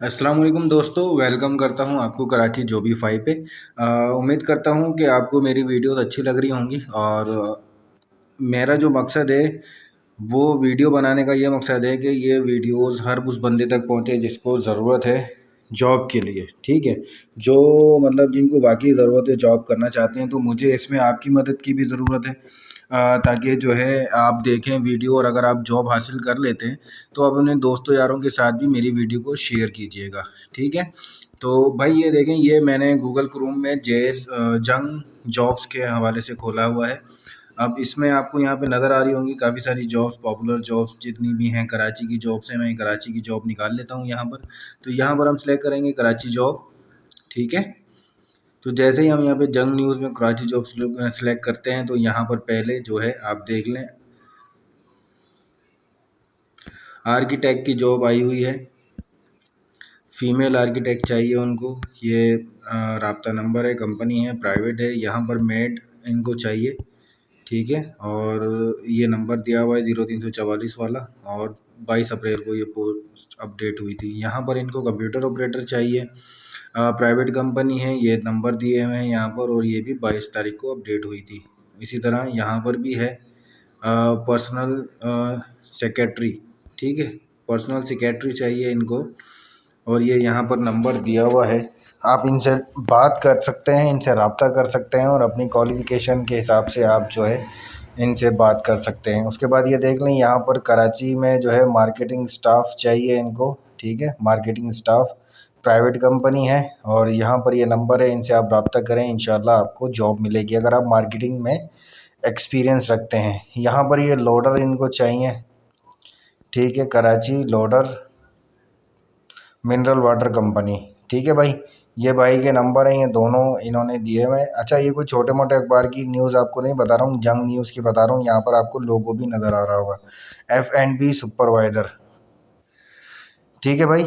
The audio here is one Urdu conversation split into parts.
السلام علیکم دوستو ویلکم کرتا ہوں آپ کو کراچی جوبی فائی پہ۔ امید کرتا ہوں کہ آپ کو میری ویڈیوز اچھی لگ رہی ہوں گی۔ اور میرا جو مقصد ہے، وہ ویڈیو بنانے کا یہ مقصد ہے کہ یہ ویڈیوز ہر اس بندے تک پہنچے جس کو ضرورت ہے جاب کے لیے، ٹھیک ہے؟ جو مطلب جن کو واقعی ضرورت ہے جاب کرنا چاہتے ہیں تو مجھے اس میں آپ کی مدد کی بھی ضرورت ہے۔ تاکہ جو ہے آپ دیکھیں ویڈیو اور اگر آپ جاب حاصل کر لیتے ہیں، تو آپ اپنے دوستوں یاروں کے ساتھ بھی میری ویڈیو کو شیئر کیجیے گا، ٹھیک ہے؟ تو بھائی یہ دیکھیں، یہ میں نے گوگل کروم میں جے جنگ جابس کے حوالے سے کھولا ہوا ہے۔ اب اس میں آپ کو یہاں پہ نظر آ رہی ہوں گی، کافی ساری جابس پاپولر جابس جتنی بھی ہیں کراچی کی جابس ہیں، میں کراچی کی جاب نکال لیتا ہوں یہاں پر۔ تو یہاں پر ہم سلیکٹ کریں گے کراچی جاب ٹھیک ہے؟ تو جیسے ہی ہم یہاں پہ جنگ نیوز میں کراچی جاب سلیکٹ کرتے ہیں تو یہاں پر پہلے جو ہے آپ دیکھ لیں۔ آرکیٹیکٹ کی جاب آئی ہوئی ہے۔ فیمیل آرکیٹیکٹ چاہیے ان کو۔ یہ رابطہ نمبر ہے، کمپنی ہے، پرائیویٹ ہے، یہاں پر میڈ ان کو چاہیے۔ ٹھیک ہے، اور یہ نمبر دیا ہوا ہے زیرو تین سو چوالیس والا۔ اور بائیس اپریل کو یہ پوسٹ اپڈیٹ ہوئی تھی۔ یہاں پر ان کو کمپیوٹر آپریٹر چاہیے۔ پرائیویٹ کمپنی ہے یہ نمبر دیے ہوئے ہیں یہاں پر اور یہ بھی بائیس تاریخ کو اپڈیٹ ہوئی تھی۔ اسی طرح یہاں پر بھی ہے پرسنل سیکیٹری ٹھیک ہے پرسنل سیکیٹری چاہیے ان کو۔ اور یہ یہاں پر نمبر دیا ہوا ہے۔ آپ ان سے بات کر سکتے ہیں، ان سے رابطہ کر سکتے ہیں اور اپنی کوالیفیکیشن کے حساب سے آپ جو ہے ان سے بات کر سکتے ہیں۔ اس کے بعد یہ دیکھ لیں، یہاں پر کراچی میں جو ہے مارکیٹنگ سٹاف چاہیے ان کو۔ ٹھیک ہے مارکیٹنگ سٹاف پرائیویٹ کمپنی ہے اور یہاں پر یہ نمبر ہے، ان سے آپ رابطہ کریں، انشاءاللہ آپ کو جاب ملے گی۔ اگر آپ مارکیٹنگ میں ایکسپیرینس رکھتے ہیں، یہاں پر یہ لوڈر ان کو چاہیے۔ ٹھیک ہے، Karachi loader mineral water company ٹھیک ہے بھائی، یہ بھائی کے نمبر ہیں، یہ دونوں انہوں نے دیے ہوئے۔ اچھا یہ کوئی چھوٹے موٹے اخبار کی نیوز آپ کو نہیں بتا رہا ہوں، جنگ نیوز کی بتا رہا ہوں۔ یہاں پر آپ کو لوگو بھی نظر آ رہا ہوگا۔ ایف اینڈ بی سپروائزر ٹھیک ہے بھائی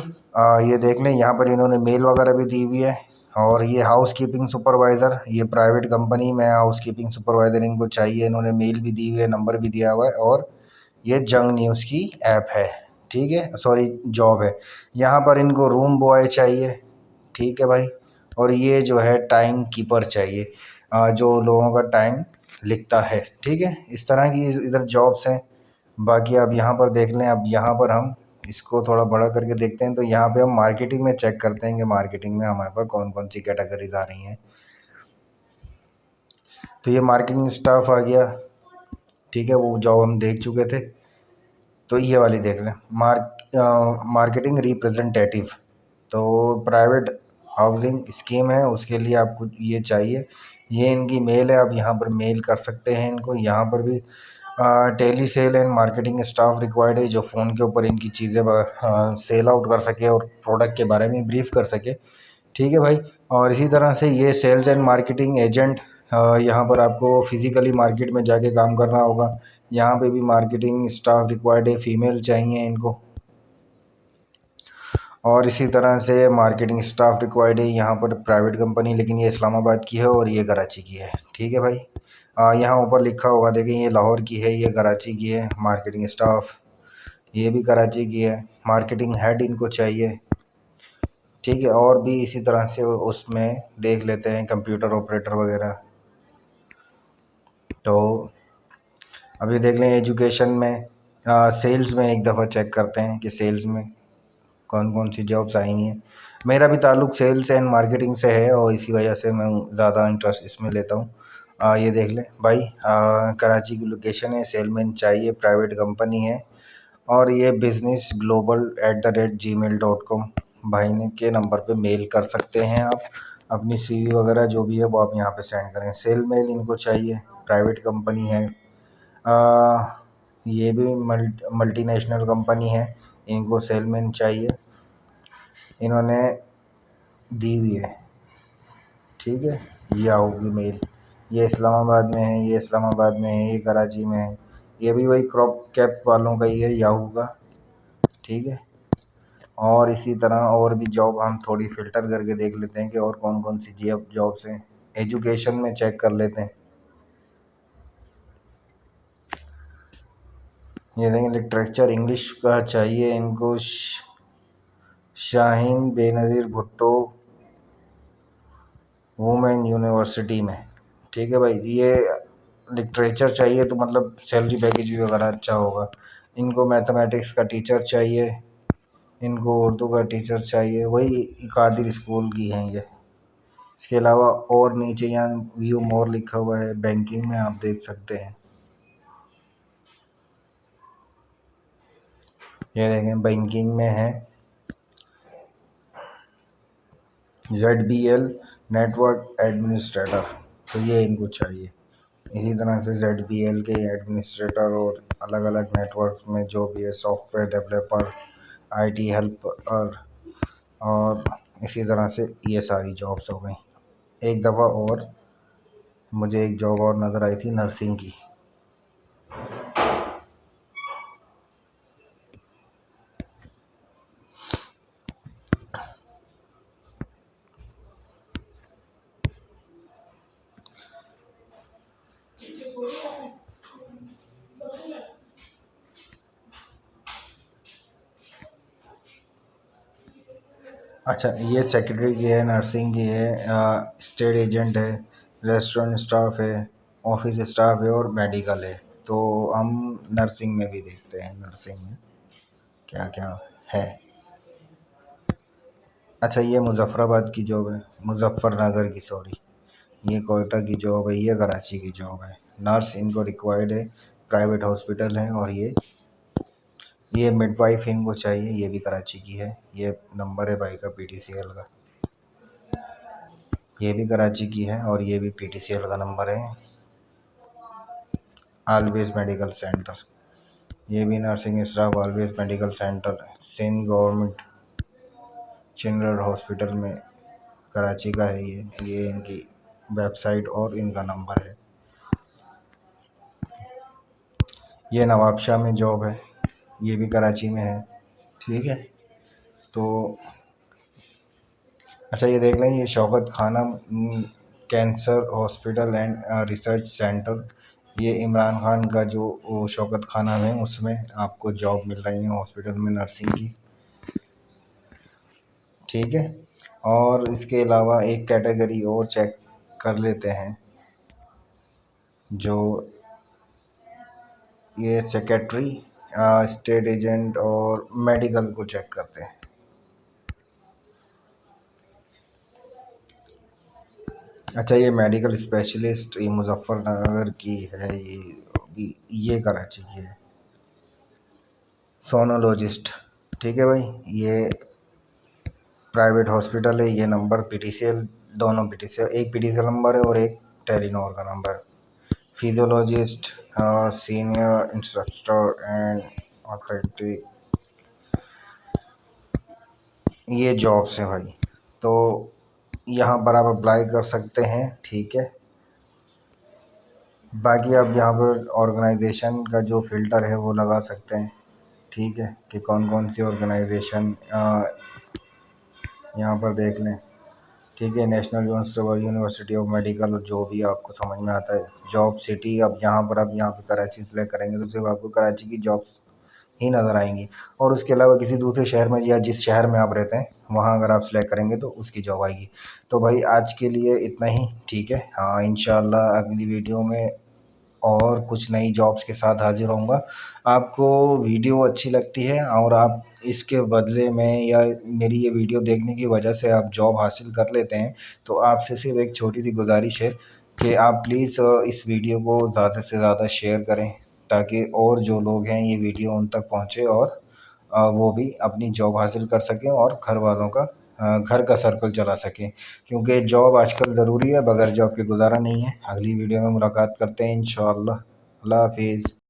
یہ دیکھ لیں، یہاں پر انہوں نے میل وغیرہ بھی دی ہوئی ہے اور یہ ہاؤس کیپنگ سپروائزر، یہ پرائیویٹ کمپنی میں ہاؤس کیپنگ سپروائزر ان کو چاہیے، انہوں نے میل بھی دی ہوئی ہے، نمبر بھی دیا ہوا ہے اور یہ جنگ نیوز کی ایپ ہے، ٹھیک ہے، سوری، جاب ہے۔ یہاں پر ان کو روم بوائے چاہیے، ٹھیک ہے بھائی، اور یہ جو ہے ٹائم کیپر چاہیے جو لوگوں کا ٹائم لکھتا ہے، ٹھیک ہے۔ اس طرح کی ادھر جابس ہیں، باقی آپ یہاں پر دیکھ لیں، اب یہاں پر ہم اس کو تھوڑا بڑا کر کے دیکھتے ہیں تو یہاں پہ ہم مارکیٹنگ میں چیک کرتے ہیں کہ مارکیٹنگ میں ہمارے پاس کون کون سی کیٹیگریز آ رہی ہیں۔ تو یہ مارکیٹنگ اسٹاف آ گیا۔ ٹھیک ہے، وہ جاب ہم دیکھ چکے تھے۔ تو یہ والی دیکھ لیں۔ مارکیٹنگ ریپریزنٹیٹیو تو پرائیویٹ ہاؤسنگ اسکیم ہے، اس کے لیے آپ کو یہ چاہیے۔ یہ ان کی میل ہے، آپ یہاں پر میل کر سکتے ہیں ان کو۔ یہاں پر بھی tele sale and marketing staff required ہے جو فون کے اوپر ان کی چیزیں سیل آؤٹ کر سکے اور پروڈکٹ کے بارے میں بریف کر سکے۔ ٹھیک ہے بھائی۔ اور اسی طرح سے یہ سیلز اینڈ مارکیٹنگ ایجنٹ یہاں پر آپ کو فزیکلی مارکیٹ میں جا کے کام کرنا ہوگا۔ یہاں پہ بھی مارکیٹنگ اسٹاف ریکوائرڈ ہے، فیمیل چاہیے ان کو۔ اور اسی طرح سے مارکیٹنگ اسٹاف ریکوائرڈ ہے، یہاں پر پرائیویٹ کمپنی، لیکن یہ اسلام آباد کی ہے اور یہ کراچی کی ہے۔ ٹھیک ہے بھائی۔ یہاں اوپر لکھا ہوگا، دیکھیں یہ لاہور کی ہے، یہ کراچی کی ہے مارکیٹنگ اسٹاف یہ بھی کراچی کی ہے مارکیٹنگ ہیڈ ان کو چاہیے۔ ٹھیک ہے، اور بھی اسی طرح سے اس میں دیکھ لیتے ہیں کمپیوٹر آپریٹر وغیرہ۔ تو ابھی دیکھ لیں ایجوکیشن میں سیلز میں ایک دفعہ چیک کرتے ہیں کہ سیلز میں کون کون سی جابس آئی ہیں۔ میرا بھی تعلق سیلس اینڈ مارکیٹنگ سے ہے، اور اسی وجہ سے میں زیادہ انٹرسٹ اس میں لیتا ہوں۔ یہ دیکھ لیں۔ بھائی کراچی کی لوکیشن ہے سیل مین چاہیے پرائیویٹ کمپنی ہے۔ اور یہ business global at the rate g mail dot com بھائی، نے کے نمبر پہ میل کر سکتے ہیں آپ۔ اپنی سی وی وغیرہ جو بھی ہے، وہ آپ یہاں پہ سینڈ کریں۔ سیل میل ان کو چاہیے پرائیویٹ کمپنی ہے۔ یہ بھی ملٹی نیشنل کمپنی ہے۔ ان کو سیل مین چاہیے۔ انہوں نے دی ہوئی ہے۔ ٹھیک ہے، یہ ہوگی میل یہ اسلام آباد میں ہے، یہ اسلام آباد میں ہے، یہ کراچی میں ہے۔ یہ بھی وہی کراپ کیپ والوں کا ہی ہے یاہو کا۔ ٹھیک ہے۔ اور اسی طرح اور بھی جاب ہم تھوڑی فلٹر کر کے دیکھ لیتے ہیں کہ اور کون کون سی جی- جابس ہیں۔ ایجوکیشن میں چیک کر لیتے ہیں۔ یہ دیکھیں لٹریچر انگلش کا چاہیے ان کو۔ شاہین بے نظیر بھٹو وومین یونیورسٹی میں۔ ٹھیک ہے بھائی، یہ لٹریچر چاہیے تو مطلب سیلری پیکیج بھی وغیرہ اچھا ہوگا۔ ان کو میتھمیٹکس کا ٹیچر چاہیے، ان کو اردو کا ٹیچر چاہیے، وہی قادر اسکول کی ہیں یہ۔ اس کے علاوہ اور نیچے یہاں ویو مور لکھا ہوا ہے بینکنگ میں آپ دیکھ سکتے ہیں۔ یہ دیکھیں بینکنگ میں ہے۔ Z B L network administrator تو یہ ان کو چاہیے۔ اسی طرح سے زیڈ بی ایل کے ایڈمنسٹریٹر اور الگ الگ نیٹورک میں جو بھی ہے software developer I T help اور اور اسی طرح سے یہ ساری جابس ہو گئیں۔ ایک دفعہ اور مجھے ایک جاب اور نظر آئی تھی نرسنگ کی۔ اچھا یہ سیکرٹری کی ہے، نرسنگ کی ہے اسٹیٹ ایجنٹ ہے ریسٹورنٹ اسٹاف ہے، آفس اسٹاف ہے اور میڈیکل ہے۔ تو ہم نرسنگ میں بھی دیکھتے ہیں، نرسنگ میں کیا کیا ہے۔ اچھا یہ مظفر آباد کی جاب ہے مظفر نگر کی، سوری۔ یہ کوئٹہ کی جاب ہے، یہ کراچی کی جاب ہے۔ نرس ان کو ریکوائرڈ ہے پرائیویٹ ہاسپٹل ہے اور یہ یہ مڈ وائف ان کو چاہیے، یہ بھی کراچی کی ہے۔ یہ نمبر ہے بھائی کا پی ٹی سی ایل کا۔ یہ بھی کراچی کی ہے اور یہ بھی پی ٹی سی ایل کا نمبر ہے۔ آلویز میڈیکل سینٹر یہ بھی nursing staff always medical centre Sindh government general hospital میں کراچی کا ہے۔ یہ یہ ان کی ویب سائٹ اور ان کا نمبر ہے۔ یہ نواب شاہ میں جاب ہے۔ یہ بھی کراچی میں ہے۔ ٹھیک ہے۔ تو اچھا یہ دیکھ لیں، یہ Shaukat Khanum cancer hospital and research centre. یہ عمران خان کا جو شوکت خانہ ہے اس میں آپ کو جاب مل رہی ہیں ہاسپٹل میں نرسنگ کی۔ ٹھیک ہے۔ اور اس کے علاوہ ایک کیٹیگری اور چیک کر لیتے ہیں، جو یہ سیکیٹری اسٹیٹ ایجنٹ اور میڈیکل کو چیک کرتے ہیں۔ اچھا یہ میڈیکل اسپیشلسٹ، یہ مظفر نگر کی ہے، یہ یہ کراچی کی ہے۔ سونولوجسٹ، ٹھیک ہے بھائی؟ یہ پرائیویٹ ہاسپٹل ہے، یہ number P T C L, دونوں پی ٹی سی ایل، ایک P T C L number ہے اور ایک ٹیلی نور کا نمبر ہے۔ Physiologist senior instructor and authority یہ جابس ہیں بھائی۔ تو یہاں پر آپ اپلائی کر سکتے ہیں، ٹھیک ہے۔ باقی آپ یہاں پر آرگنائزیشن کا جو فلٹر ہے وہ لگا سکتے ہیں، ٹھیک ہے، کہ کون کون سی آرگنائزیشن یہاں پر دیکھ لیں۔ ٹھیک ہے نیشنل یونیورسٹی آف میڈیکل جو بھی آپ کو سمجھ میں آتا ہے جاب سٹی اب یہاں پر اب یہاں پہ کراچی سلیکٹ کریں گے تو صرف آپ کو کراچی کی جابس ہی نظر آئیں گی۔ اور اس کے علاوہ کسی دوسرے شہر میں یا جس شہر میں آپ رہتے ہیں، وہاں اگر آپ سلیکٹ کریں گے تو اس کی جاب آئے گی۔ تو بھائی، آج کے لیے اتنا ہی، ٹھیک ہے؟ ہاں انشاءاللہ اگلی ویڈیو میں اور کچھ نئی جابس کے ساتھ حاضر ہوں گا۔ آپ کو ویڈیو اچھی لگتی ہے اور آپ اس کے بدلے میں یا میری یہ ویڈیو دیکھنے کی وجہ سے آپ جاب حاصل کر لیتے ہیں، تو آپ سے صرف ایک چھوٹی سی گزارش ہے کہ آپ پلیز اس ویڈیو کو زیادہ سے زیادہ شیئر کریں تاکہ اور جو لوگ ہیں یہ ویڈیو ان تک پہنچے اور وہ بھی اپنی جاب حاصل کر سکیں اور گھر والوں کا گھر کا سرکل چلا سکیں۔ کیونکہ جاب آج کل ضروری ہے، بغیر جاب کے گزارا نہیں ہے۔ اگلی ویڈیو میں ملاقات کرتے ہیں، انشاءاللہ۔ اللہ حافظ۔